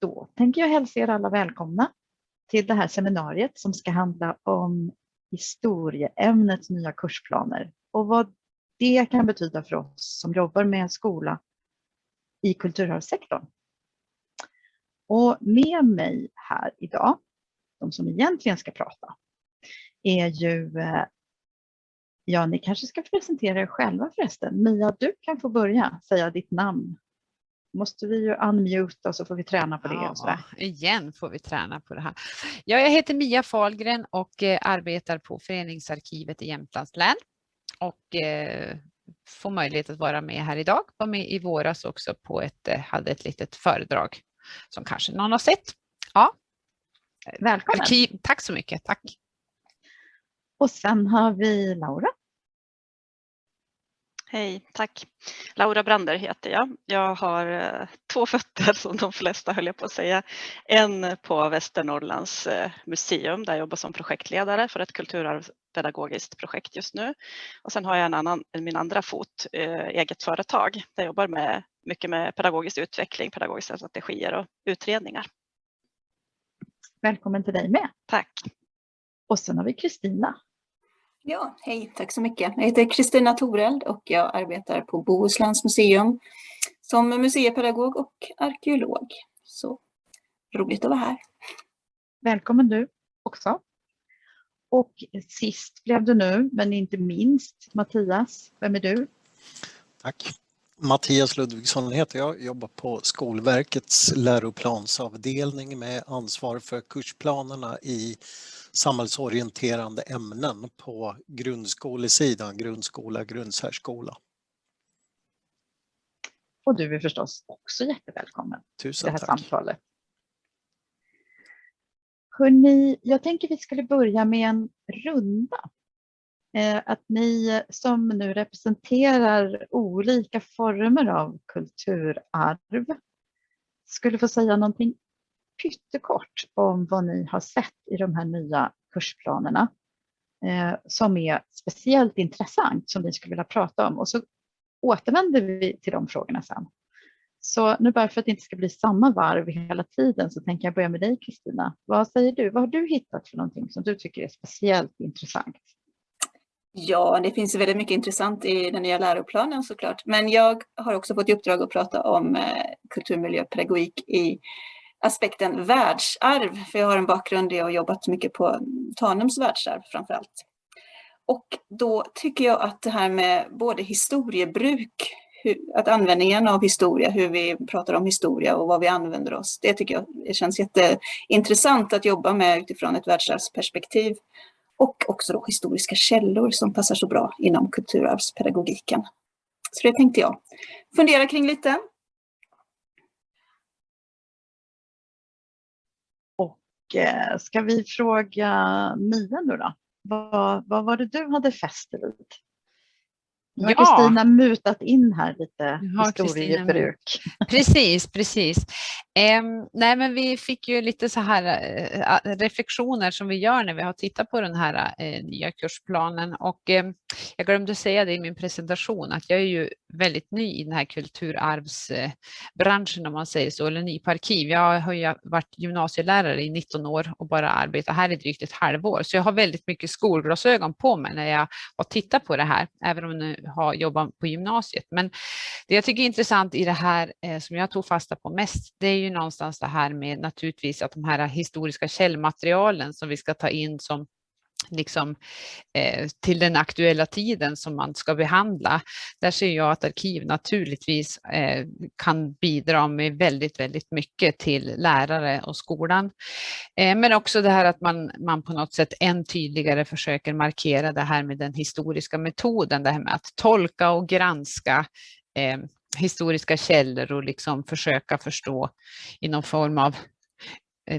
då tänker jag hälsa er alla välkomna till det här seminariet som ska handla om historieämnets nya kursplaner och vad det kan betyda för oss som jobbar med skola i kulturarvssektorn. Och med mig här idag, de som egentligen ska prata, är ju, eh, ja ni kanske ska presentera er själva förresten. Mia, du kan få börja säga ditt namn. Måste vi ju unmuta så får vi träna på det. Ja, och så igen får vi träna på det här. Ja, jag heter Mia Fahlgren och eh, arbetar på Föreningsarkivet i Jämtlands län och eh, får möjlighet att vara med här idag. Var med i våras också på ett, hade ett litet föredrag som kanske någon har sett. Ja. Välkommen. Arkiv. Tack så mycket. Tack. Och sen har vi Laura. Hej, tack. Laura Brander heter jag. Jag har eh, två fötter som de flesta höll jag på att säga. En på Västernorrlands eh, museum där jag jobbar som projektledare för ett kulturarvspedagogiskt projekt just nu. Och sen har jag en annan, min andra fot, eh, eget företag där jag jobbar med, mycket med pedagogisk utveckling, pedagogiska strategier och utredningar. Välkommen till dig med. Tack. Och sen har vi Kristina. Ja, hej, tack så mycket. Jag heter Kristina Toreld och jag arbetar på Bohusläns museum som museipedagog och arkeolog. Så roligt att vara här. Välkommen du också. Och sist blev du nu, men inte minst, Mattias. Vem är du? Tack. Mattias Ludvigsson heter jag, jobbar på Skolverkets läroplansavdelning med ansvar för kursplanerna i samhällsorienterande ämnen på grundskolesidan, grundskola, grundsärskola. Och du är förstås också jättevälkommen Tusen det här tack. samtalet. Hörrni, jag tänker vi skulle börja med en runda. Eh, att ni som nu representerar olika former av kulturarv skulle få säga någonting pyttekort om vad ni har sett i de här nya kursplanerna eh, som är speciellt intressant som ni skulle vilja prata om och så återvänder vi till de frågorna sen. Så nu bara för att det inte ska bli samma varv hela tiden så tänker jag börja med dig Kristina. Vad säger du? Vad har du hittat för någonting som du tycker är speciellt intressant? Ja, det finns väldigt mycket intressant i den nya läroplanen såklart. Men jag har också fått i uppdrag att prata om eh, kulturmiljöpedagogik i aspekten världsarv, för jag har en bakgrund där jag har jobbat mycket på Tanums världsarv framför allt. Och då tycker jag att det här med både historiebruk, att användningen av historia, hur vi pratar om historia och vad vi använder oss, det tycker jag det känns jätteintressant att jobba med utifrån ett världsarvsperspektiv. Och också då historiska källor som passar så bra inom kulturarvspedagogiken. Så det tänkte jag fundera kring lite. Eh, Eh, ska vi fråga Mia nu då? Vad, vad var det du hade fäst vid? Nu har Kristina mutat in här lite historiebruk. Precis, precis. Eh, nej, men vi fick ju lite så här eh, reflektioner som vi gör när vi har tittat på den här eh, nya kursplanen och eh, jag glömde säga det i min presentation att jag är ju väldigt ny i den här kulturarvsbranschen om man säger så, eller ny på arkiv. Jag har ju varit gymnasielärare i 19 år och bara arbetat här i drygt ett halvår, så jag har väldigt mycket skolglasögon på mig när jag har tittat på det här, även om nu ha, jobba på gymnasiet. Men det jag tycker är intressant i det här eh, som jag tog fasta på mest, det är ju någonstans det här med naturligtvis att de här historiska källmaterialen som vi ska ta in som liksom, eh, till den aktuella tiden som man ska behandla. Där ser jag att arkiv naturligtvis eh, kan bidra med väldigt, väldigt mycket till lärare och skolan. Eh, men också det här att man, man på något sätt än tydligare försöker markera det här med den historiska metoden, det här med att tolka och granska eh, historiska källor och liksom försöka förstå i någon form av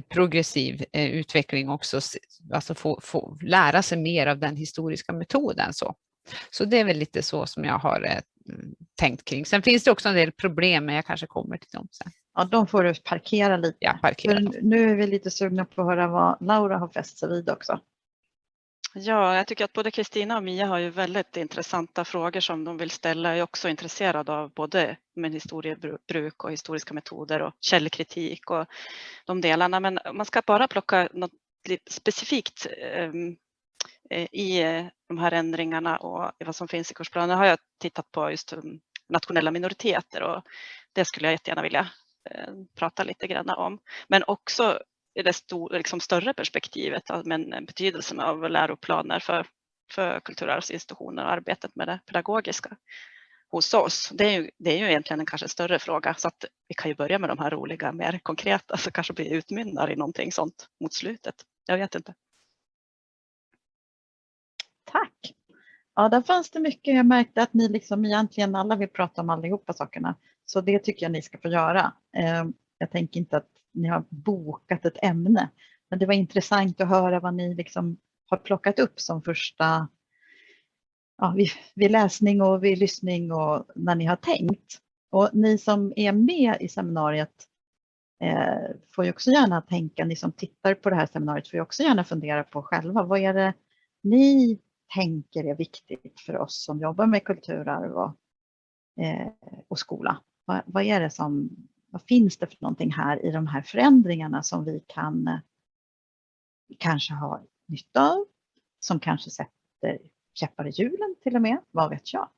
progressiv eh, utveckling också, alltså få, få lära sig mer av den historiska metoden. Så. så det är väl lite så som jag har eh, tänkt kring. Sen finns det också en del problem, men jag kanske kommer till dem sen. Ja, de får du parkera lite. Ja, parkera nu är vi lite sugna på att höra vad Laura har fäst sig vid också. Ja, jag tycker att både Kristina och Mia har ju väldigt intressanta frågor som de vill ställa. Jag är också intresserad av både med historiebruk och historiska metoder och källkritik och de delarna. Men man ska bara plocka något lite specifikt ehm, i eh, de här ändringarna och vad som finns i kursplanen har jag tittat på just ehm, nationella minoriteter och det skulle jag jättegärna vilja eh, prata lite grann om. Men också i det stor, liksom större perspektivet men betydelsen av läroplaner för, för kulturarvsinstitutioner och arbetet med det pedagogiska hos oss. Det är ju, det är ju egentligen en kanske större fråga så att vi kan ju börja med de här roliga, mer konkreta så kanske vi utmynnar i någonting sånt mot slutet. Jag vet inte. Tack. Ja, där fanns det mycket. Jag märkte att ni liksom egentligen alla vill prata om allihopa sakerna. Så det tycker jag ni ska få göra. Eh, jag tänker inte att ni har bokat ett ämne. Men det var intressant att höra vad ni liksom har plockat upp som första ja, vid, vid läsning och vid lyssning och när ni har tänkt. Och ni som är med i seminariet eh, får ju också gärna tänka, ni som tittar på det här seminariet får ju också gärna fundera på själva, vad är det ni tänker är viktigt för oss som jobbar med kulturarv och, eh, och skola? Vad, vad, är det som vad finns det för någonting här i de här förändringarna som vi kan eh, kanske ha nytta av, som kanske sätter käppar i hjulen till och med, vad vet jag.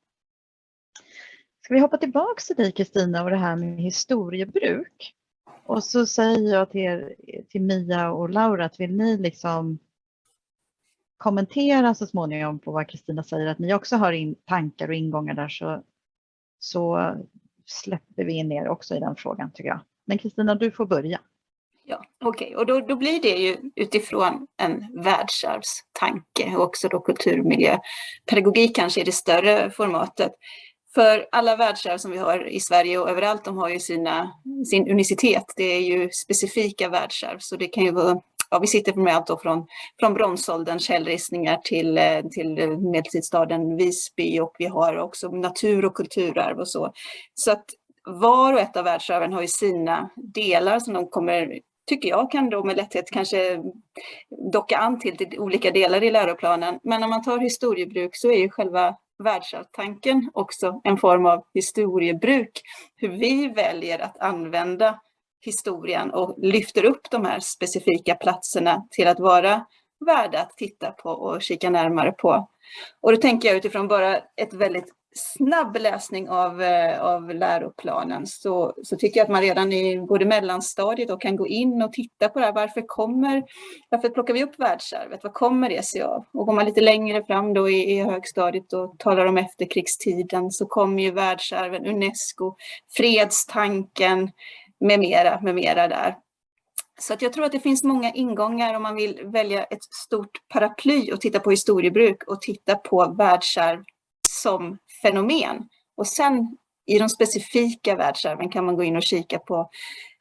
Ska vi hoppa tillbaks till dig Kristina och det här med historiebruk? Och så säger jag till, er, till Mia och Laura att vill ni liksom kommentera så småningom på vad Kristina säger, att ni också har in tankar och ingångar där så, så släpper vi in er också i den frågan tycker jag. Men Kristina, du får börja. Ja, okej, okay. och då, då blir det ju utifrån en världsarvstanke och också då kulturmiljö. Pedagogik kanske är det större formatet. För alla världsarv som vi har i Sverige och överallt, de har ju sina, sin unicitet. Det är ju specifika världsarv, så det kan ju vara Ja, vi sitter med allt från, från bronsåldern, källristningar till, eh, till eh, medeltidsstaden Visby och vi har också natur och kulturarv och så. Så att var och ett av världsarven har ju sina delar som de kommer tycker jag kan då med lätthet kanske docka an till, till olika delar i läroplanen. Men om man tar historiebruk så är ju själva världsarvstanken också en form av historiebruk. Hur vi väljer att använda historien och lyfter upp de här specifika platserna till att vara värda att titta på och kika närmare på. Och då tänker jag utifrån bara ett väldigt snabb läsning av, eh, av läroplanen så, så tycker jag att man redan i både mellanstadiet och kan gå in och titta på det här. Varför kommer, varför plockar vi upp världsarvet? Vad kommer det sig av? Och går man lite längre fram då i, i högstadiet och talar om efterkrigstiden så kommer ju världsarven, Unesco, fredstanken med mera, med mera där. Så att jag tror att det finns många ingångar om man vill välja ett stort paraply och titta på historiebruk och titta på världsarv som fenomen. Och sen i de specifika världsarven kan man gå in och kika på,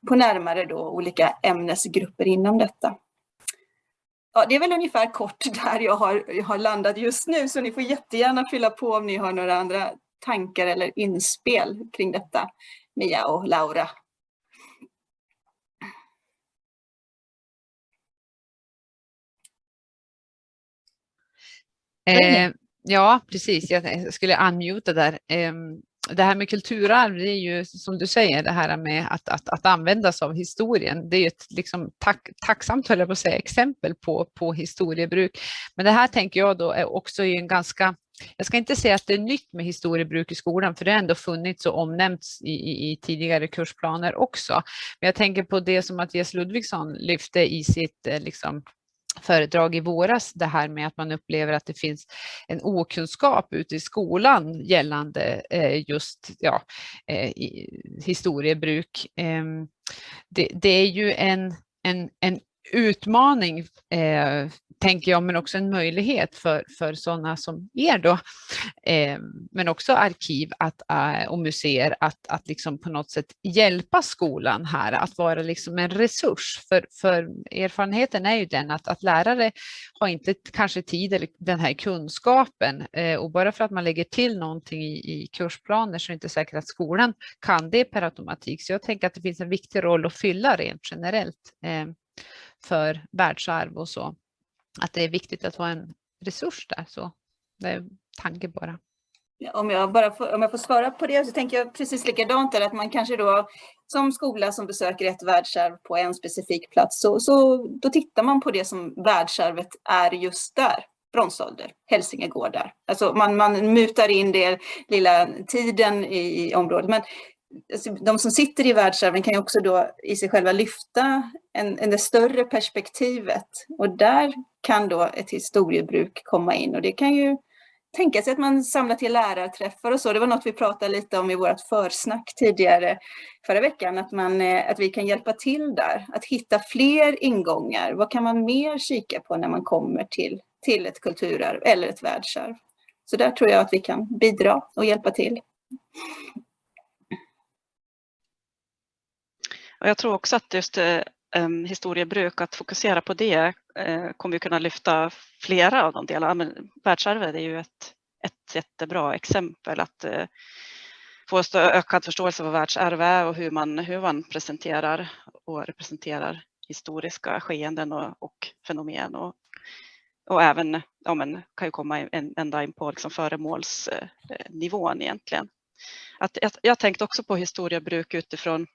på närmare då olika ämnesgrupper inom detta. Ja, det är väl ungefär kort där jag har, jag har landat just nu, så ni får jättegärna fylla på om ni har några andra tankar eller inspel kring detta, Mia och Laura. Eh, Ja, precis. Jag skulle unmuta där. Eh, det här med kulturarv, det är ju som du säger, det här med att, att, att användas av historien. Det är ju ett liksom, tack, tacksamt, höll jag på att säga, exempel på, på historiebruk. Men det här tänker jag då är också en ganska jag ska inte säga att det är nytt med historiebruk i skolan, för det har ändå funnits och omnämnts i, i, i tidigare kursplaner också. Men jag tänker på det som Mattias Ludvigsson lyfte i sitt eh, liksom, föredrag i våras, det här med att man upplever att det finns en okunskap ute i skolan gällande eh, just ja, eh, historiebruk. Ehm, det, det, är ju en, en, en utmaning eh, tänker jag, men också en möjlighet för, för sådana som er då, eh, men också arkiv att, eh, och museer att, att liksom på något sätt hjälpa skolan här, att vara liksom en resurs. För, för erfarenheten är ju den att, att lärare har inte kanske tid eller den här kunskapen eh, och bara för att man lägger till någonting i, i kursplaner så är det inte säkert att skolan kan det per automatik. Så jag tänker att det finns en viktig roll att fylla rent generellt eh, för världsarv och så att det är viktigt att ha en resurs där. Så det är tanke bara. Om jag, bara får, om jag får svara på det så tänker jag precis likadant där att man kanske då som skola som besöker ett världsarv på en specifik plats så, så då tittar man på det som världsarvet är just där. Bronsålder, Hälsingegårdar. Alltså man, man mutar in det lilla tiden i, i området. Men Alltså, de som sitter i världsarven kan ju också då i sig själva lyfta en, en det större perspektivet. Och där kan då ett historiebruk komma in och det kan ju tänka sig att man samlar till lärarträffar och så. Det var något vi pratade lite om i vårt försnack tidigare förra veckan, att, man, eh, att vi kan hjälpa till där. Att hitta fler ingångar. Vad kan man mer kika på när man kommer till, till ett kulturarv eller ett världsarv? Så där tror jag att vi kan bidra och hjälpa till. Och jag tror också att just um, historiebruk, att fokusera på det uh, kommer vi kunna lyfta flera av de delarna. Men världsarvet är ju ett, ett jättebra exempel att uh, få ökad förståelse för vad världsarv är och hur man, hur man presenterar och representerar historiska skeenden och, och fenomen. Och, och även, ja men, kan ju komma en, ända in på liksom föremålsnivån egentligen. Att, jag, jag tänkte också på historiebruk utifrån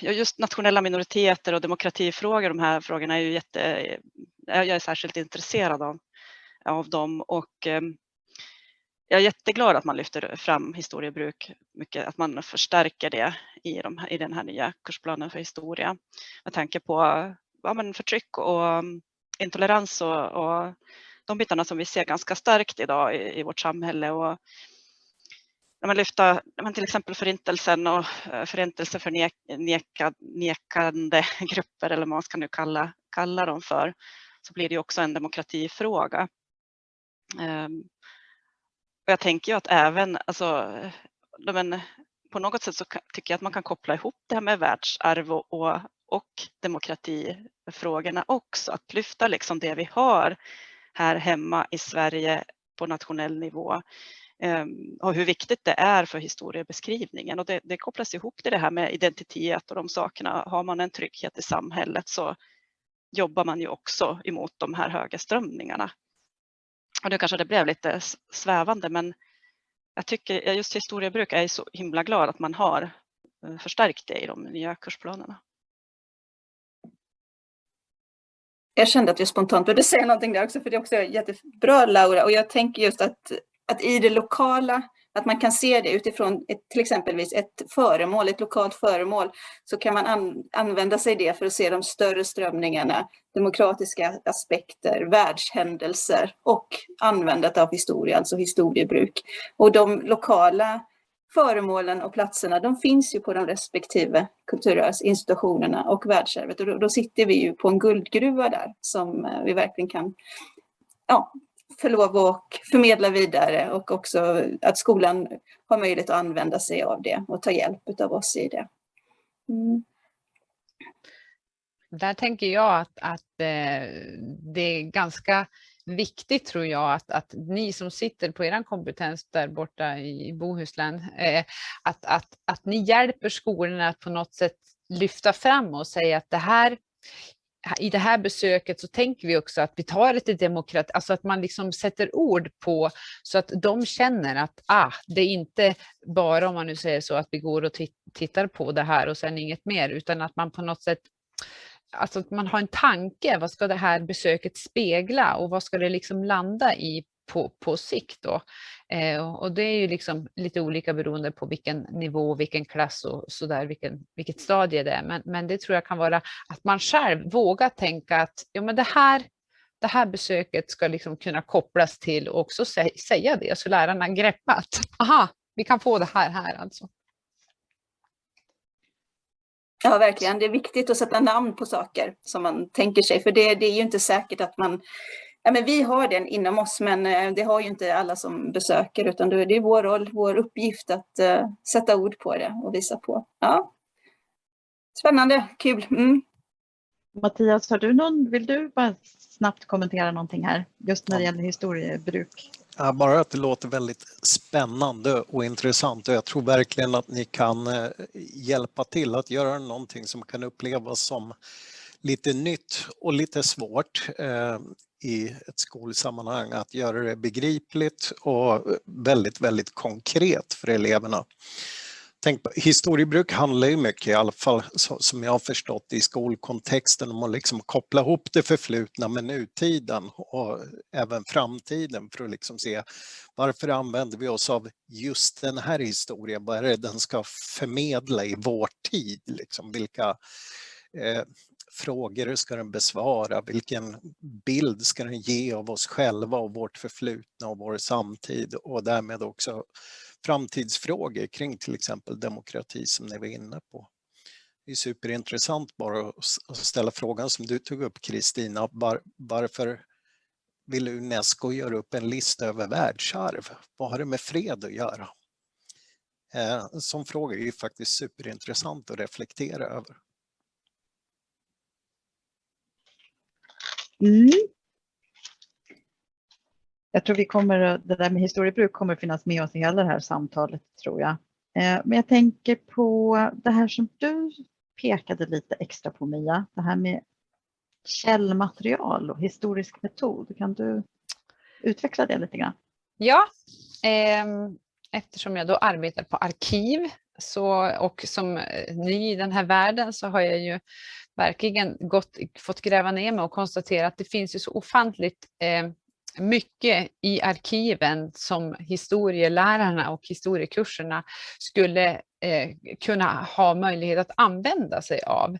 just nationella minoriteter och demokratifrågor, de här frågorna är ju jätte, eh, jag är särskilt intresserad av, av dem och ehm, jag är jätteglad att man lyfter fram historiebruk mycket, att man förstärker det i, de, i den här nya kursplanen för historia. Med tanke på ja, men förtryck och ehm, intolerans och, och de bitarna som vi ser ganska starkt idag i, i vårt samhälle och när man lyfter men till exempel förintelsen och eh, förintelseförnekande grupper eller vad man ska nu kalla, kalla dem för, så blir det också en demokratifråga. Ehm, och jag tänker ju att även, alltså, eh, men på något sätt så tycker jag att man kan koppla ihop det här med världsarv och, och, och demokratifrågorna också. Att lyfta liksom det vi har här hemma i Sverige på nationell nivå Ehm, och hur viktigt det är för historiebeskrivningen. Och det, det kopplas ihop till det här med identitet och de sakerna. Har man en trygghet i samhället så jobbar man ju också emot de här höga strömningarna. Och nu kanske det blev lite svävande men jag tycker just historiebruk är så himla glad att man har eh, förstärkt det i de nya kursplanerna. Jag kände att jag spontant började säga någonting där också, för det är också jättebra Laura. Och jag tänker just att att i det lokala, att man kan se det utifrån ett, till exempelvis ett föremål, ett lokalt föremål, så kan man an, använda sig det för att se de större strömningarna, demokratiska aspekter, världshändelser och användandet av historia, alltså historiebruk. Och de lokala föremålen och platserna, de finns ju på de respektive kulturarvsinstitutionerna och världsarvet. Och då, då sitter vi ju på en guldgruva där som eh, vi verkligen kan ja, få lov att förmedla vidare och också att skolan har möjlighet att använda sig av det och ta hjälp av oss i det. Mm. Där tänker jag att, att eh, det är ganska viktigt tror jag att, att ni som sitter på er kompetens där borta i Bohuslän, eh, att, att, att ni hjälper skolorna att på något sätt lyfta fram och säga att det här i det här besöket så tänker vi också att vi tar det till demokrati, alltså att man liksom sätter ord på så att de känner att ah, det är inte bara om man nu säger så att vi går och tittar på det här och sen inget mer utan att man på något sätt Alltså att man har en tanke, vad ska det här besöket spegla? Och vad ska det liksom landa i? På, på sikt då. Eh, och det är ju liksom lite olika beroende på vilken nivå, vilken klass och så där, vilken, vilket stadie det är. Men, men det tror jag kan vara att man själv vågar tänka att ja, men det här det här besöket ska liksom kunna kopplas till och också sä säga det så lärarna greppar att aha, vi kan få det här här alltså. Ja, verkligen. Det är viktigt att sätta namn på saker som man tänker sig, för det, det är ju inte säkert att man Ja, men vi har den inom oss, men eh, det har ju inte alla som besöker, utan det är vår roll, vår uppgift att uh, sätta ord på det och visa på. Ja. Spännande, kul. Mm. Mattias, har du någon, vill du bara snabbt kommentera någonting här, just när det gäller historiebruk? Ja, bara att det låter väldigt spännande och intressant och jag tror verkligen att ni kan eh, hjälpa till att göra någonting som kan upplevas som lite nytt och lite svårt i ett skolsammanhang, att göra det begripligt och eh, väldigt, väldigt konkret för eleverna. Tänk, historiebruk handlar ju mycket, i alla fall som jag har förstått i skolkontexten, om att liksom koppla ihop det förflutna med nutiden och även framtiden för att liksom se varför använder vi oss av just den här historien? Vad är det den ska förmedla i vår tid? Liksom, vilka eh, frågor ska den besvara? Vilken bild ska den ge av oss själva och vårt förflutna och vår samtid och därmed också framtidsfrågor kring till exempel demokrati som ni var inne på. Det är superintressant bara att ställa frågan som du tog upp Kristina, var, varför vill Unesco göra upp en lista över världsarv? Vad har det med fred att göra? Eh, en sån fråga är ju faktiskt superintressant att reflektera över. Mm. Jag tror vi kommer, det där med historiebruk kommer finnas med oss i hela det här samtalet tror jag. Eh, men jag tänker på det här som du pekade lite extra på Mia, det här med källmaterial och historisk metod. Kan du utveckla det lite grann? Ja, eh, eftersom jag då arbetar på arkiv så, och som eh, ny i den här världen så har jag ju verkligen gått, fått gräva ner mig och konstatera att det finns ju så ofantligt eh, mycket i arkiven som historielärarna och historiekurserna skulle eh, kunna ha möjlighet att använda sig av.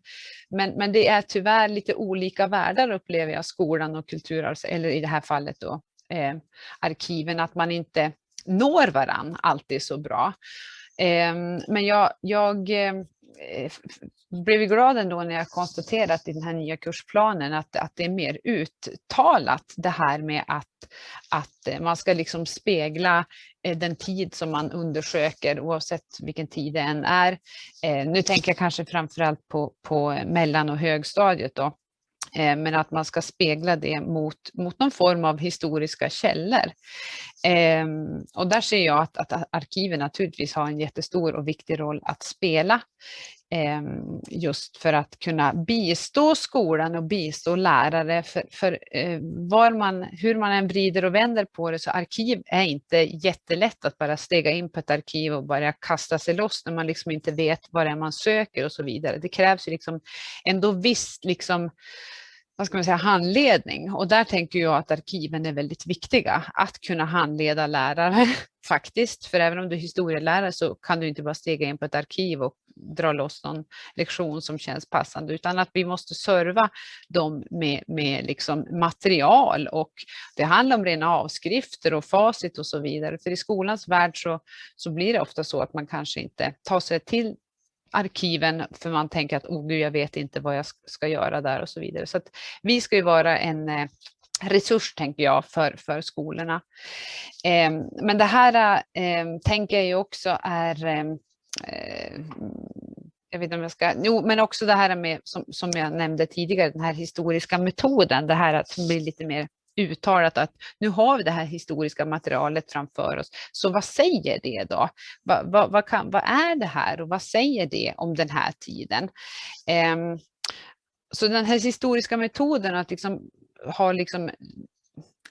Men, men det är tyvärr lite olika världar upplever jag skolan och kulturarvs, eller i det här fallet då eh, arkiven, att man inte når varann alltid så bra. Eh, men jag, jag eh, Eh, blev glad ändå när jag konstaterat i den här nya kursplanen att, att det är mer uttalat det här med att, att eh, man ska liksom spegla eh, den tid som man undersöker oavsett vilken tid det än är. Nu tänker jag kanske framförallt på, på mellan och högstadiet då. Eh, men att man ska spegla det mot, mot någon form av historiska källor. Ehm, och där ser jag att, att arkiven naturligtvis har en jättestor och viktig roll att spela. Ehm, just för att kunna bistå skolan och bistå lärare. För, för eh, var man, hur man än vrider och vänder på det så arkiv är inte jättelätt att bara stega in på ett arkiv och börja kasta sig loss när man liksom inte vet vad det är man söker och så vidare. Det krävs ju liksom ändå visst liksom vad ska man säga, handledning och där tänker jag att arkiven är väldigt viktiga. Att kunna handleda lärare faktiskt, för även om du är historielärare så kan du inte bara stega in på ett arkiv och dra loss någon lektion som känns passande utan att vi måste serva dem med, med liksom material och det handlar om rena avskrifter och facit och så vidare. För i skolans värld så, så blir det ofta så att man kanske inte tar sig till arkiven för man tänker att oh, gud, jag vet inte vad jag ska göra där och så vidare. Så att vi ska ju vara en eh, resurs tänker jag för, för skolorna. Eh, men det här eh, tänker jag ju också är ehm, eh, jag vet inte om jag ska, jo, men också det här med, som, som jag nämnde tidigare, den här historiska metoden, det här att bli lite mer uttalat att nu har vi det här historiska materialet framför oss. Så vad säger det då? Vad, vad, vad, kan, vad är det här och vad säger det om den här tiden? Um, så den här historiska metoden att liksom ha liksom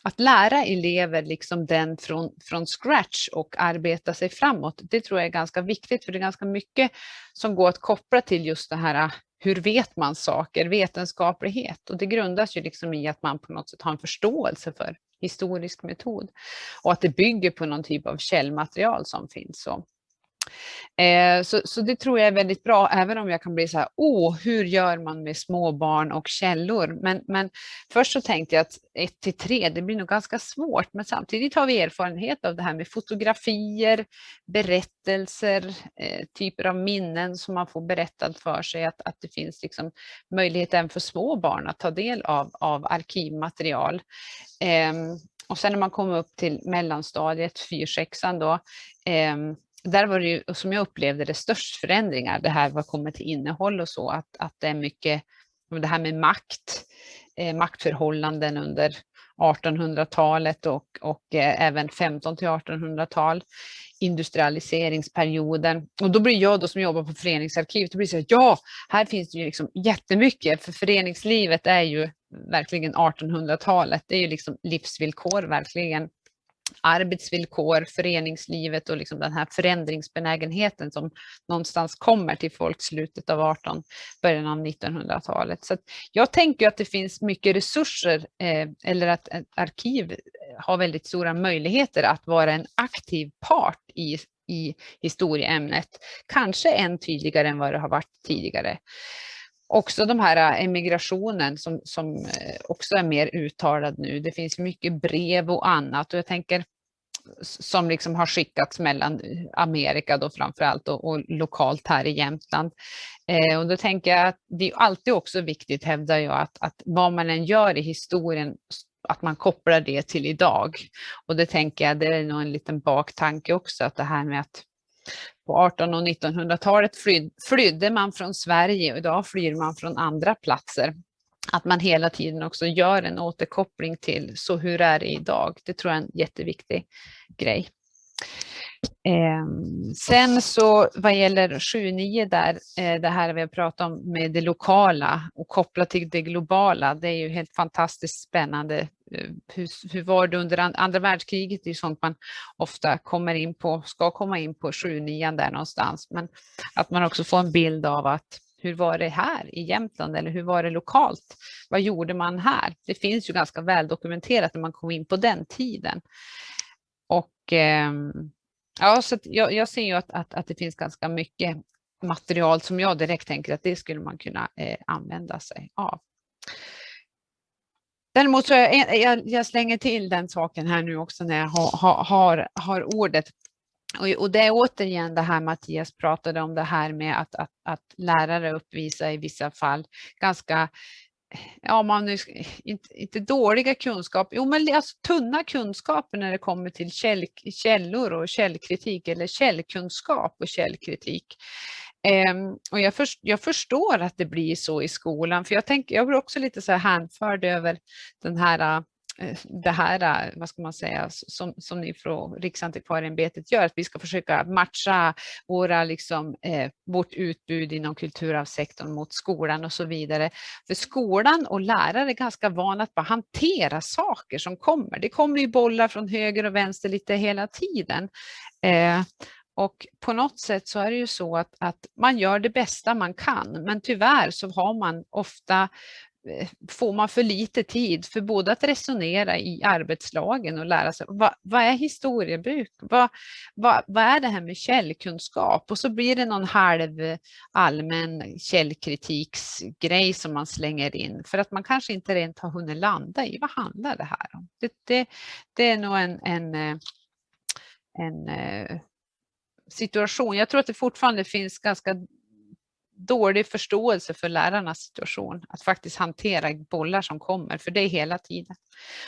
att lära elever liksom den från, från scratch och arbeta sig framåt, det tror jag är ganska viktigt för det är ganska mycket som går att koppla till just det här hur vet man saker, vetenskaplighet. Och det grundas ju liksom i att man på något sätt har en förståelse för historisk metod. Och att det bygger på någon typ av källmaterial som finns. Så Eh, så, så det tror jag är väldigt bra, även om jag kan bli så här, åh, hur gör man med småbarn och källor? Men, men först så tänkte jag att 1 till 3, det blir nog ganska svårt, men samtidigt har vi erfarenhet av det här med fotografier, berättelser, eh, typer av minnen som man får berättat för sig, att, att det finns liksom möjlighet även för små barn att ta del av, av arkivmaterial. Eh, och sen när man kommer upp till mellanstadiet, 4-6 då, eh, där var det ju, som jag upplevde det, störst förändringar, det här vad kommer till innehåll och så, att, att det är mycket, det här med makt, eh, maktförhållanden under 1800-talet och, och eh, även 15 till 1800-tal, industrialiseringsperioden. Och då blir jag då som jobbar på föreningsarkivet, då blir det så att ja, här finns det ju liksom jättemycket, för föreningslivet är ju verkligen 1800-talet. Det är ju liksom livsvillkor verkligen arbetsvillkor, föreningslivet och liksom den här förändringsbenägenheten som någonstans kommer till folk slutet av 18, början av 1900-talet. Så jag tänker att det finns mycket resurser eh, eller att ett arkiv eh, har väldigt stora möjligheter att vara en aktiv part i, i historieämnet. Kanske än tydligare än vad det har varit tidigare också de här äh, emigrationen som, som äh, också är mer uttalad nu. Det finns mycket brev och annat och jag tänker som liksom har skickats mellan Amerika då framförallt och, och lokalt här i Jämtland. Eh, och då tänker jag att det är alltid också viktigt, hävdar jag, att, att vad man än gör i historien att man kopplar det till idag. Och det tänker jag, det är nog en liten baktanke också, att det här med att på 1800 och 1900-talet flydde man från Sverige och idag flyr man från andra platser. Att man hela tiden också gör en återkoppling till så hur är det idag? Det tror jag är en jätteviktig grej. Eh, sen så vad gäller 7-9 där, eh, det här vi har pratat om med det lokala och kopplat till det globala, det är ju helt fantastiskt spännande. Eh, hur, hur var det under andra världskriget? Det är sånt man ofta kommer in på, ska komma in på 7-9 där någonstans, men att man också får en bild av att hur var det här i Jämtland eller hur var det lokalt? Vad gjorde man här? Det finns ju ganska väl dokumenterat när man kom in på den tiden. Och eh, Ja, så jag, jag, ser ju att, att, att, det finns ganska mycket material som jag direkt tänker att det skulle man kunna eh, använda sig av. Däremot så jag, jag, jag, slänger till den saken här nu också när jag har, har, har ordet. Och, och, det är återigen det här Mattias pratade om det här med att, att, att lärare uppvisar i vissa fall ganska ja, man nu, inte, inte dåliga kunskaper, jo men alltså tunna kunskaper när det kommer till käll, källor och källkritik eller källkunskap och källkritik. Um, och jag, för, jag, förstår att det blir så i skolan, för jag, tänker, jag blir också lite så här hänförd över den här Eh, det här, eh, vad ska man säga, som, som ni från Riksantikvarieämbetet gör, att vi ska försöka matcha våra, liksom, eh, vårt utbud inom kulturarvssektorn mot skolan och så vidare. För skolan och lärare är ganska vana att bara hantera saker som kommer. Det kommer ju bollar från höger och vänster lite hela tiden. Eh, och på något sätt så är det ju så att, att man gör det bästa man kan, men tyvärr så har man ofta Eh, får man för lite tid för både att resonera i arbetslagen och lära sig vad, vad är historiebruk? Vad, vad, vad, är det här med källkunskap? Och så blir det någon halv eh, allmän källkritiksgrej som man slänger in för att man kanske inte rent har hunnit landa i vad handlar det här om? Det, det, det är nog en, en, eh, en situation. Jag tror att det fortfarande finns ganska dålig förståelse för lärarnas situation, att faktiskt hantera bollar som kommer, för det är hela tiden.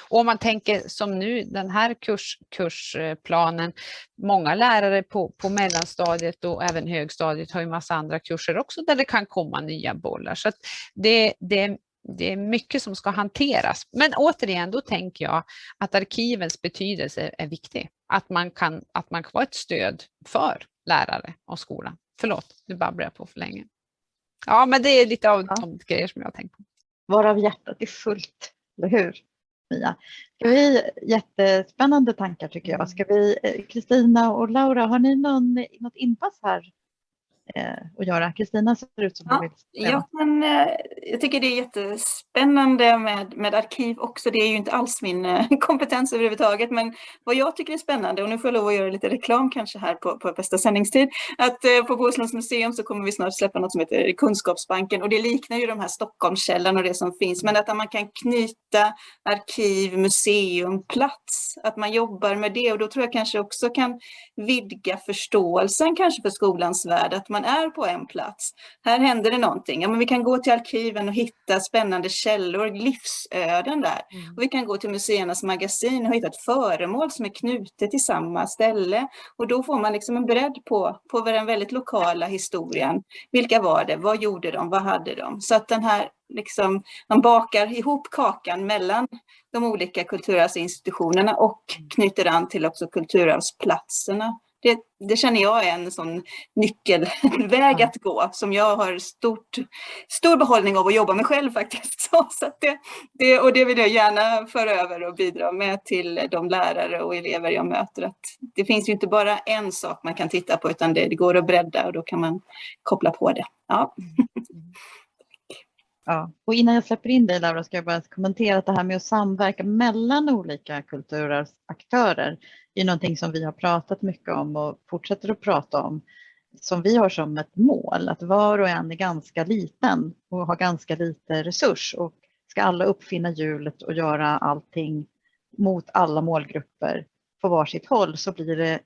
Och om man tänker som nu, den här kurs, kursplanen, många lärare på, på mellanstadiet och även högstadiet har ju massa andra kurser också där det kan komma nya bollar. Så det, det, det är mycket som ska hanteras. Men återigen, då tänker jag att arkivens betydelse är viktig. Att man kan, att man kan vara ett stöd för lärare och skolan. Förlåt, nu babblar jag på för länge. Ja, men det är lite av ja. de grejer som jag har tänkt på. Varav hjärtat är fullt, eller hur? Mia. Ska vi, jättespännande tankar tycker jag. Ska vi, eh, Kristina och Laura, har ni någon, något inpass här att göra. Kristina ser ut som ja, vill jag, kan, eh, jag tycker det är jättespännande med, med arkiv också. Det är ju inte alls min eh, kompetens överhuvudtaget. Men vad jag tycker är spännande, och nu får jag lov att göra lite reklam kanske här på, på bästa sändningstid, att eh, på Bohusläns museum så kommer vi snart släppa något som heter Kunskapsbanken. Och det liknar ju de här Stockholmskällan och det som finns. Men att man kan knyta arkiv, museum, plats. Att man jobbar med det. Och då tror jag kanske också kan vidga förståelsen kanske för skolans värld. Att man är på en plats. Här händer det någonting. Ja, men vi kan gå till arkiven och hitta spännande källor, livsöden där. Mm. Och vi kan gå till museernas magasin och hitta ett föremål som är knutet till samma ställe. Och då får man liksom en bredd på, på den väldigt lokala historien. Vilka var det? Vad gjorde de? Vad hade de? Så att den här liksom, man bakar ihop kakan mellan de olika kulturarvsinstitutionerna och knyter an till också kulturarvsplatserna Det, det känner jag är en sån nyckelväg att gå som jag har stort, stor behållning av att jobba med själv faktiskt. Så, så att det, det, och det vill jag gärna föra över och bidra med till de lärare och elever jag möter. Att det finns ju inte bara en sak man kan titta på utan det, det går att bredda och då kan man koppla på det. Ja. Ja. Och innan jag släpper in dig Laura ska jag bara kommentera att det här med att samverka mellan olika kulturaktörer är någonting som vi har pratat mycket om och fortsätter att prata om. Som vi har som ett mål att var och en är ganska liten och har ganska lite resurs och ska alla uppfinna hjulet och göra allting mot alla målgrupper på varsitt håll så blir det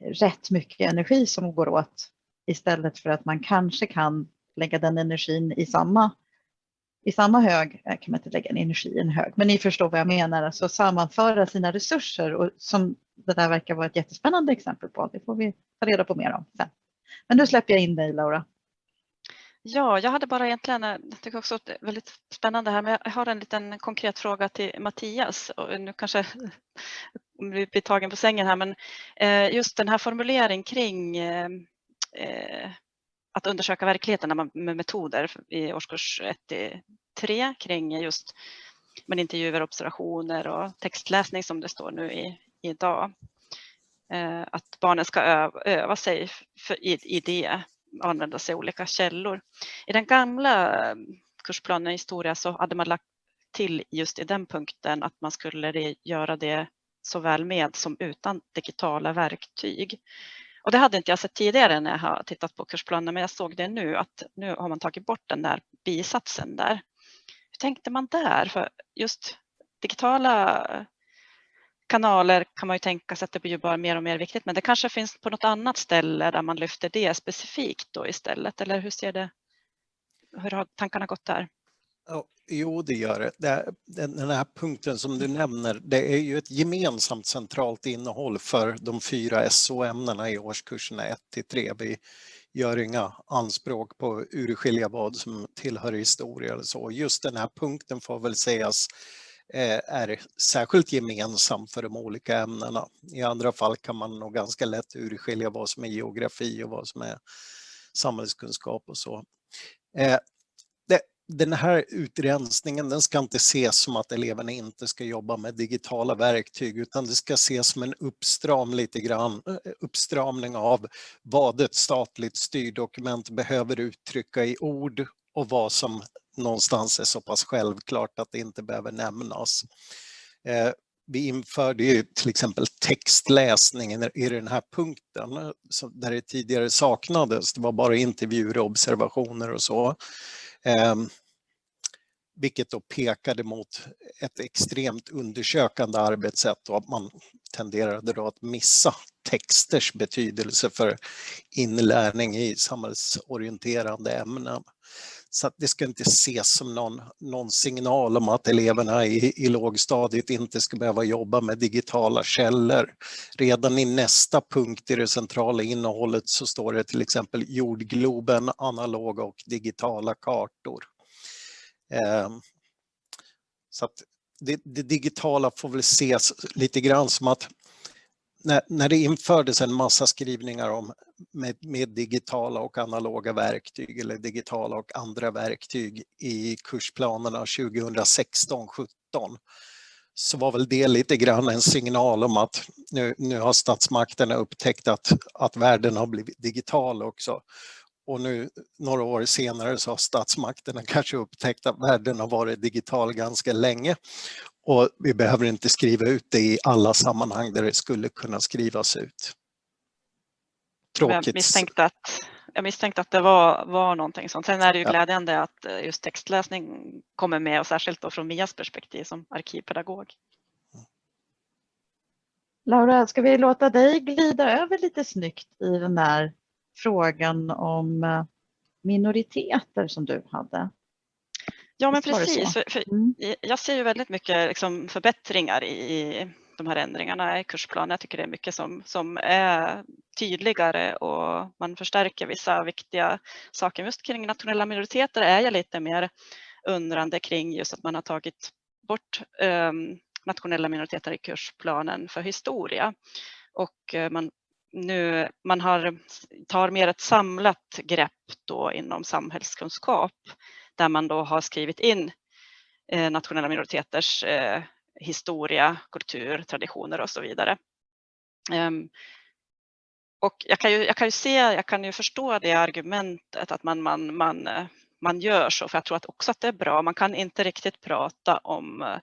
rätt mycket energi som går åt istället för att man kanske kan lägga den energin i samma, i samma hög, eh, kan man inte lägga en energi i en hög, men ni förstår vad jag menar, alltså sammanföra sina resurser och som det där verkar vara ett jättespännande exempel på. Det får vi ta reda på mer om sen. Men nu släpper jag in dig Laura. Ja, jag hade bara egentligen, eh, jag tycker också att det är väldigt spännande här, men jag har en liten konkret fråga till Mattias. Och nu kanske vi blir tagen på sängen här, men eh, just den här formuleringen kring att undersöka verkligheten med metoder i årskurs 1 till 3 kring just men intervjuer, observationer och textläsning som det står nu i, idag. Eh, Att barnen ska öva, öva sig för, i, i det, använda sig av olika källor. I den gamla eh, kursplanen i historia så hade man lagt till just i den punkten att man skulle göra det såväl med som utan digitala verktyg. Och det hade inte jag sett tidigare när jag har tittat på kursplanen, men jag såg det nu att nu har man tagit bort den där bisatsen där. Hur tänkte man där? För just digitala eh, kanaler kan man ju tänka sig att det blir bara mer och mer viktigt, men det kanske finns på något annat ställe där man lyfter det specifikt då istället, eller hur ser det? Hur har tankarna gått där? Jo, det gör det. Den här punkten som du nämner, det är ju ett gemensamt centralt innehåll för de fyra SO-ämnena i årskurserna 1 till 3. Vi gör inga anspråk på att urskilja vad som tillhör historia eller så. Just den här punkten får väl sägas eh, är särskilt gemensam för de olika ämnena. I andra fall kan man nog ganska lätt urskilja vad som är geografi och vad som är samhällskunskap och så. Eh, den här utrensningen den ska inte ses som att eleverna inte ska jobba med digitala verktyg utan det ska ses som en uppstram lite grann, eh, eh, uppstramning av vad ett statligt styrdokument behöver uttrycka i ord och vad som någonstans är så pass självklart att det inte behöver nämnas. Eh, vi införde ju till exempel textläsningen i den här punkten där det tidigare saknades. Det var bara intervjuer och observationer och så. Ehm, vilket då pekade mot ett extremt undersökande arbetssätt och att man tenderade då att missa texters betydelse för inlärning i samhällsorienterande ämnen. Så att det ska inte ses som någon, någon signal om att eleverna i, i lågstadiet inte ska behöva jobba med digitala källor. Redan i nästa punkt i det centrala innehållet så står det till exempel jordgloben, analoga och digitala kartor. Eh, Så att det, det digitala får väl ses lite grann som att när, när det infördes en massa skrivningar om med, med digitala och analoga verktyg eller digitala och andra verktyg i kursplanerna 2016-17 så var väl det lite grann en signal om att nu, nu har statsmakterna upptäckt att, att världen har blivit digital också. Och nu några år senare så har statsmakterna kanske upptäckt att världen har varit digital ganska länge. Och vi behöver inte skriva ut det i alla sammanhang där det skulle kunna skrivas ut. Jag Tråkigt. misstänkte att, jag misstänkte att det var, var någonting sånt. Sen är det ju Ja. glädjande att eh, just textläsning kommer med och särskilt då från Mias perspektiv som arkivpedagog. Laura, ska vi låta dig glida över lite snyggt i den där frågan om eh, minoriteter som du hade? Ja men precis, för, för Mm. jag ser ju väldigt mycket liksom förbättringar i de här ändringarna i kursplanen. Jag tycker det är mycket som, som är tydligare och man förstärker vissa viktiga saker. Just kring nationella minoriteter är jag lite mer undrande kring just att man har tagit bort ehm, nationella minoriteter i kursplanen för historia. Och eh, man nu man har, tar mer ett samlat grepp då inom samhällskunskap där man då har skrivit in eh, nationella minoriteters eh, historia, kultur, traditioner och så vidare. Um, och jag kan, ju, jag kan ju se, jag kan ju förstå det argumentet att man, man, man, eh, man gör så, för jag tror att också att det är bra. Man kan inte riktigt prata om eh,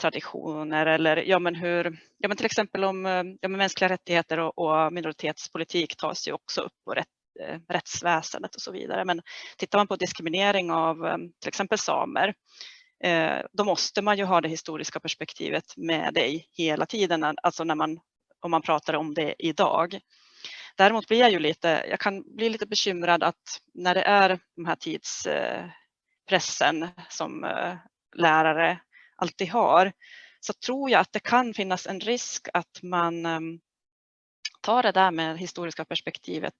traditioner eller ja, men hur, ja, men till exempel om eh, ja, men mänskliga rättigheter och, och minoritetspolitik tas ju också upp och rätt, eh, rättsväsendet och så vidare. Men tittar man på diskriminering av eh, till exempel samer, eh, då måste man ju ha det historiska perspektivet med dig hela tiden, eh, alltså när man, om man pratar om det idag. Däremot blir jag ju lite, jag kan bli lite bekymrad att när det är de här tidspressen eh, som lärare alltid har, så tror jag att det kan finnas en risk att man ehm, tar det där med historiska perspektivet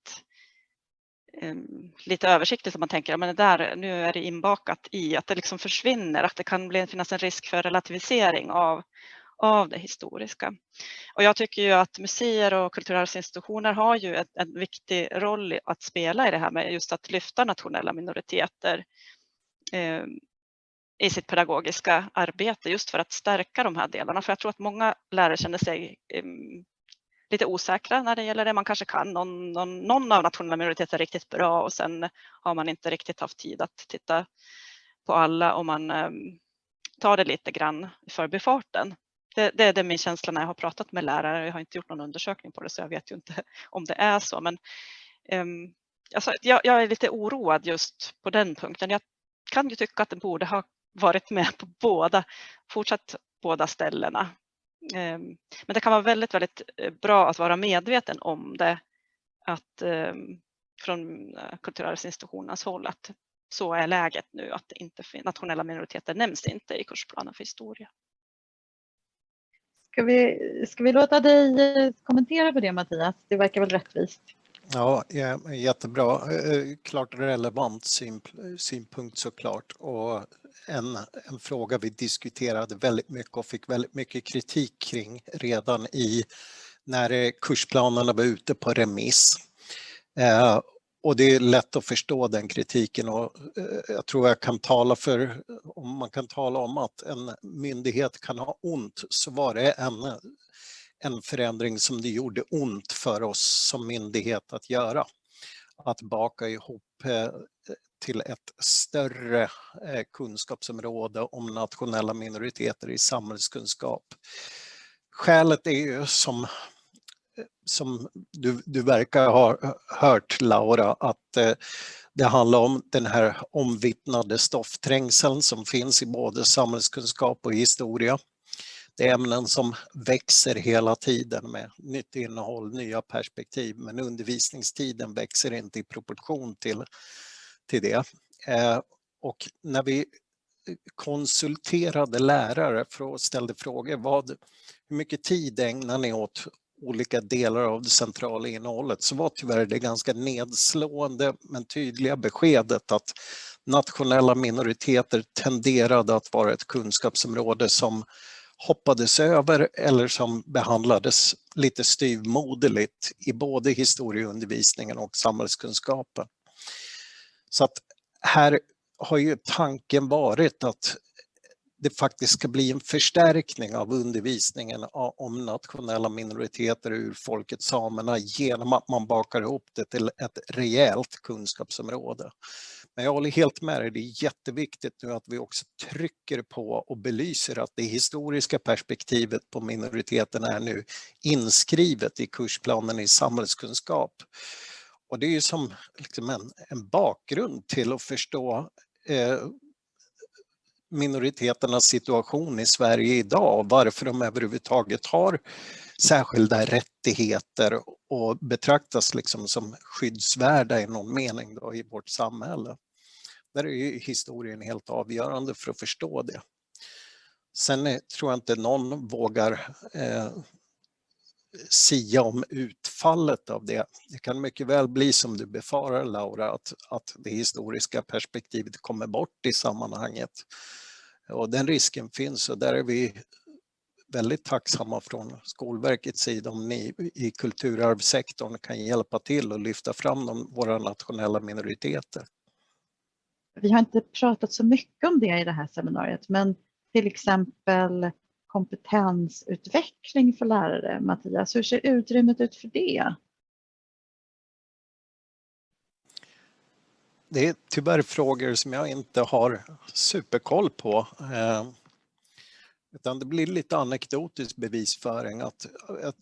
ehm, lite översiktligt som man tänker, men det där, nu är det inbakat i att det liksom försvinner, att det kan bli, finnas en risk för relativisering av, av det historiska. Och jag tycker ju att museer och kulturarvsinstitutioner har ju ett, en viktig roll att spela i det här med just att lyfta nationella minoriteter ehm, i sitt pedagogiska arbete just för att stärka de här delarna. För jag tror att många lärare känner sig um, lite osäkra när det gäller det. Man kanske kan någon, någon, någon av nationella minoriteter riktigt bra och sen har man inte riktigt haft tid att titta på alla och man um, tar det lite grann i förbifarten. Det, det, det är min känsla när jag har pratat med lärare. Jag har inte gjort någon undersökning på det så jag vet ju inte om det är så. Men um, alltså, jag, jag, är lite oroad just på den punkten. Jag kan ju tycka att den borde ha varit med på båda, fortsatt båda ställena. Ehm, men det kan vara väldigt, väldigt eh, bra att vara medveten om det, att ehm, från eh, kulturarvsinstitutionernas håll att så är läget nu, att inte, nationella minoriteter nämns inte i kursplanen för historia. Ska vi, ska vi låta dig eh, kommentera på det Mattias? Det verkar väl rättvist? Ja, jättebra. Klart relevant synpunkt såklart. Och en, en fråga vi diskuterade väldigt mycket och fick väldigt mycket kritik kring redan i när kursplanerna var ute på remiss. Eh, och det är lätt att förstå den kritiken och eh, jag tror jag kan tala för, om man kan tala om att en myndighet kan ha ont så var det en, en förändring som det gjorde ont för oss som myndighet att göra. Att baka ihop eh, till ett större eh, kunskapsområde om nationella minoriteter i samhällskunskap. Skälet är ju som, eh, som du, du verkar ha hört Laura att eh, det handlar om den här omvittnade stoffträngseln som finns i både samhällskunskap och historia. Det är ämnen som växer hela tiden med nytt innehåll, nya perspektiv, men undervisningstiden växer inte i proportion till till det. Eh, och när vi konsulterade lärare och ställde frågor, vad, hur mycket tid ägnar ni åt olika delar av det centrala innehållet så var tyvärr det ganska nedslående men tydliga beskedet att nationella minoriteter tenderade att vara ett kunskapsområde som hoppades över eller som behandlades lite styvmoderligt i både historieundervisningen och samhällskunskapen. Så att här har ju tanken varit att det faktiskt ska bli en förstärkning av undervisningen om nationella minoriteter ur folket samerna genom att man bakar ihop det till ett rejält kunskapsområde. Men jag håller helt med dig, det är jätteviktigt nu att vi också trycker på och belyser att det historiska perspektivet på minoriteten är nu inskrivet i kursplanen i samhällskunskap. Och det är ju som liksom en, en bakgrund till att förstå eh, minoriteternas situation i Sverige idag och varför de överhuvudtaget har särskilda rättigheter och betraktas liksom som skyddsvärda i någon mening då i vårt samhälle. Där är ju historien helt avgörande för att förstå det. Sen eh, tror jag inte någon vågar eh, sia om utfallet av det. Det kan mycket väl bli som du befarar Laura, att, att det historiska perspektivet kommer bort i sammanhanget. Och den risken finns och där är vi väldigt tacksamma från Skolverkets sida om ni i kulturarvssektorn kan hjälpa till och lyfta fram de, våra nationella minoriteter. Vi har inte pratat så mycket om det i det här seminariet, men till exempel kompetensutveckling för lärare. Mattias, hur ser utrymmet ut för det? Det är tyvärr frågor som jag inte har superkoll på. Eh, utan det blir lite anekdotisk bevisföring. Att, jag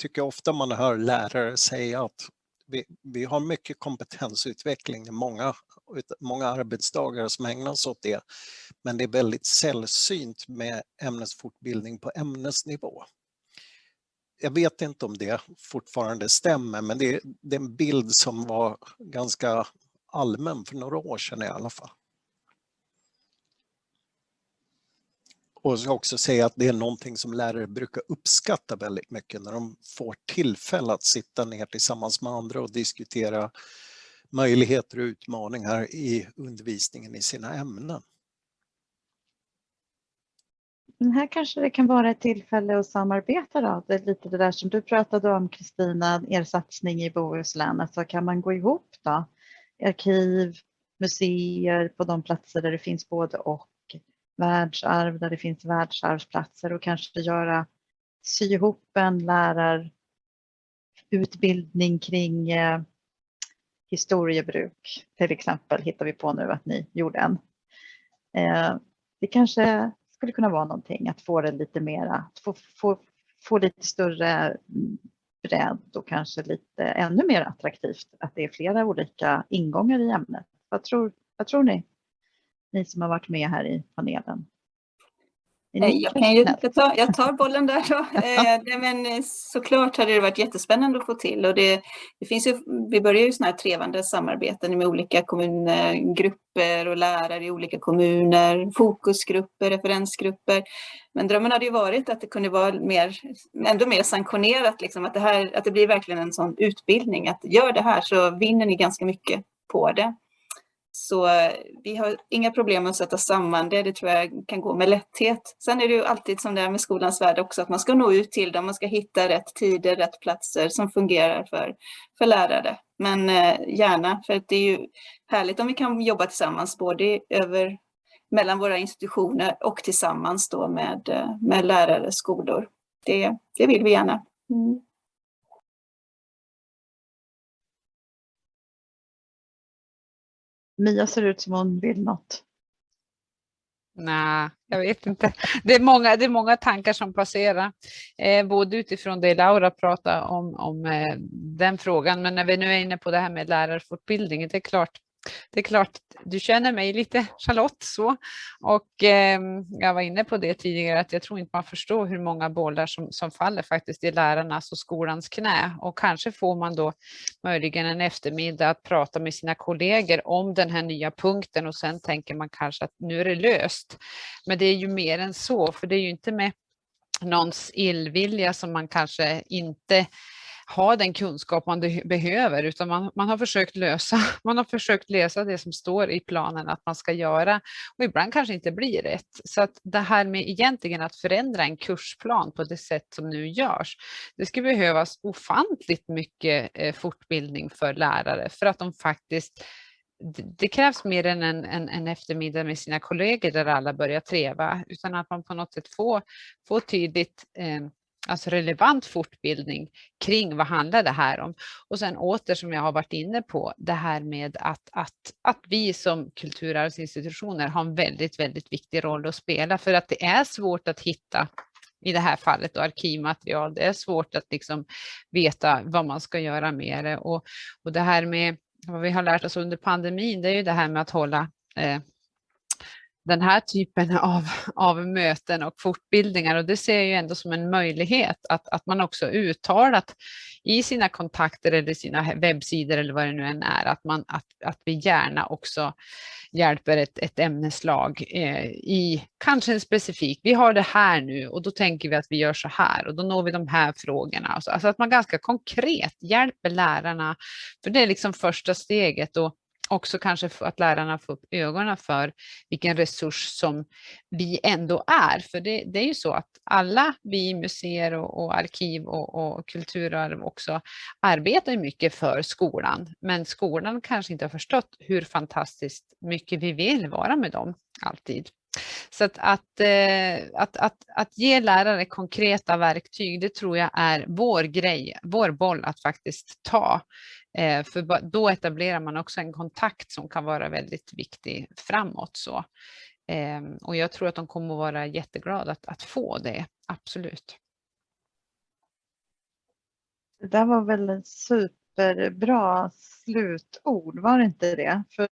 tycker ofta man hör lärare säga att vi, vi har mycket kompetensutveckling, i många, många arbetsdagar som ägnas åt det. Men det är väldigt sällsynt med ämnesfortbildning på ämnesnivå. Jag vet inte om det fortfarande stämmer, men det, det är en bild som var ganska allmän för några år sedan i alla fall. Och jag ska också säga att det är någonting som lärare brukar uppskatta väldigt mycket när de får tillfälle att sitta ner tillsammans med andra och diskutera möjligheter och utmaningar i undervisningen i sina ämnen. Men här kanske det kan vara ett tillfälle att samarbeta då. Det är lite det där som du pratade om Kristina, er satsning i Bohuslän. Alltså kan man gå ihop då? Arkiv, museer på de platser där det finns både och världsarv där det finns världsarvsplatser och kanske göra sy ihop en lärarutbildning kring eh, historiebruk till exempel hittar vi på nu att ni gjorde en. Eh, det kanske skulle kunna vara någonting att få det lite mera, att få, få, få lite större bredd och kanske lite ännu mer attraktivt att det är flera olika ingångar i ämnet. Vad tror, vad tror ni? ni som har varit med här i panelen? Jag, kan ju, jag, tar, jag tar bollen där då. Eh, men eh, såklart hade det varit jättespännande att få till och det, det finns ju, vi börjar ju sådana här trevande samarbeten med olika kommungrupper och lärare i olika kommuner, fokusgrupper, referensgrupper. Men drömmen hade ju varit att det kunde vara mer, ändå mer sanktionerat, liksom, att, det här, att det blir verkligen en sån utbildning, att gör det här så vinner ni ganska mycket på det. Så eh, vi har inga problem att sätta samman det, det tror jag kan gå med lätthet. Sen är det ju alltid som det är med skolans värld också, att man ska nå ut till dem, man ska hitta rätt tider, rätt platser som fungerar för, för lärare. Men eh, gärna, för det är ju härligt om vi kan jobba tillsammans, både över, mellan våra institutioner och tillsammans då med, eh, med lärare, skolor. Det, det vill vi gärna. Mm. Mia ser ut som hon vill något. Nej, jag vet inte. Det är många, det är många tankar som passerar, eh, både utifrån det Laura pratade om, om eh, den frågan, men när vi nu är inne på det här med lärarfortbildning, det är klart, det är klart, du känner mig lite Charlotte så och eh, jag var inne på det tidigare att jag tror inte man förstår hur många bollar som, som faller faktiskt i lärarnas och skolans knä och kanske får man då möjligen en eftermiddag att prata med sina kollegor om den här nya punkten och sen tänker man kanske att nu är det löst. Men det är ju mer än så för det är ju inte med någons illvilja som man kanske inte ha den kunskap man behöver utan man, man, har försökt lösa, man har försökt lösa det som står i planen att man ska göra och ibland kanske inte blir rätt. Så att det här med egentligen att förändra en kursplan på det sätt som nu görs, det skulle behövas ofantligt mycket eh, fortbildning för lärare för att de faktiskt det krävs mer än en, en, en, eftermiddag med sina kollegor där alla börjar treva, utan att man på något sätt får, får tydligt eh, alltså relevant fortbildning kring vad handlar det här om? Och sen åter som jag har varit inne på, det här med att, att, att vi som kulturarvsinstitutioner har en väldigt, väldigt viktig roll att spela för att det är svårt att hitta i det här fallet och arkivmaterial. Det är svårt att liksom veta vad man ska göra med det och, och det här med vad vi har lärt oss under pandemin, det är ju det här med att hålla eh, den här typen av, av möten och fortbildningar och det ser jag ju ändå som en möjlighet att, att man också uttalat i sina kontakter eller sina webbsidor eller vad det nu än är att, man, att, att vi gärna också hjälper ett, ett ämneslag eh, i kanske en specifik, vi har det här nu och då tänker vi att vi gör så här och då når vi de här frågorna. Alltså, alltså att man ganska konkret hjälper lärarna, för det är liksom första steget och också kanske för att lärarna får upp ögonen för vilken resurs som vi ändå är. För det, det är ju så att alla vi museer och, och arkiv och, och kulturarv också arbetar mycket för skolan. Men skolan kanske inte har förstått hur fantastiskt mycket vi vill vara med dem alltid. Så att, att, eh, att, att, att ge lärare konkreta verktyg, det tror jag är vår grej, vår boll att faktiskt ta. Eh, för då etablerar man också en kontakt som kan vara väldigt viktig framåt. Så. Ehm, och jag tror att de kommer att vara jätteglada att, att få det, absolut. Det där var väl ett superbra slutord, var det inte det? För